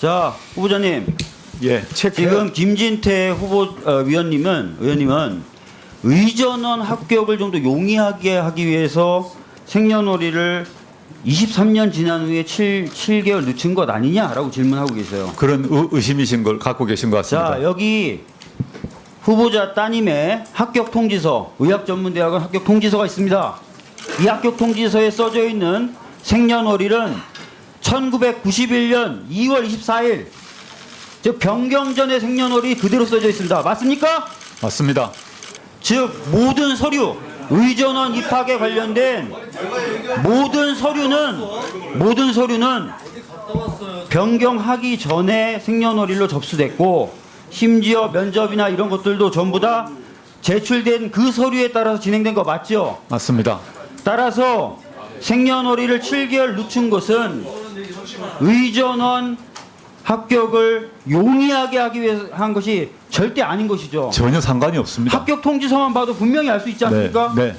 자, 후보자님. 예, 체크. 지금 김진태 후보 어, 위원님은 의원님은 의전원 합격을 좀 더 용이하게 하기 위해서 생년월일을 23년 지난 후에 7, 7개월 늦춘 것 아니냐라고 질문하고 계세요. 그런 의, 의심이신 걸 갖고 계신 것 같습니다. 자, 여기 후보자 따님의 합격 통지서, 의학전문대학원 합격 통지서가 있습니다. 이 합격 통지서에 써져 있는 생년월일은 1991년 2월 24일, 즉 변경 전의 생년월일이 그대로 써져 있습니다. 맞습니까? 맞습니다. 즉 모든 서류, 의전원 입학에 관련된 모든 서류는 모든 서류는 변경하기 전에 생년월일로 접수됐고 심지어 면접이나 이런 것들도 전부 다 제출된 그 서류에 따라서 진행된 거 맞죠? 맞습니다. 따라서 생년월일을 7개월 늦춘 것은 의전원 합격을 용이하게 하기 위해서 한 것이 절대 아닌 것이죠. 전혀 상관이 없습니다. 합격 통지서만 봐도 분명히 알 수 있지 않습니까? 네, 네.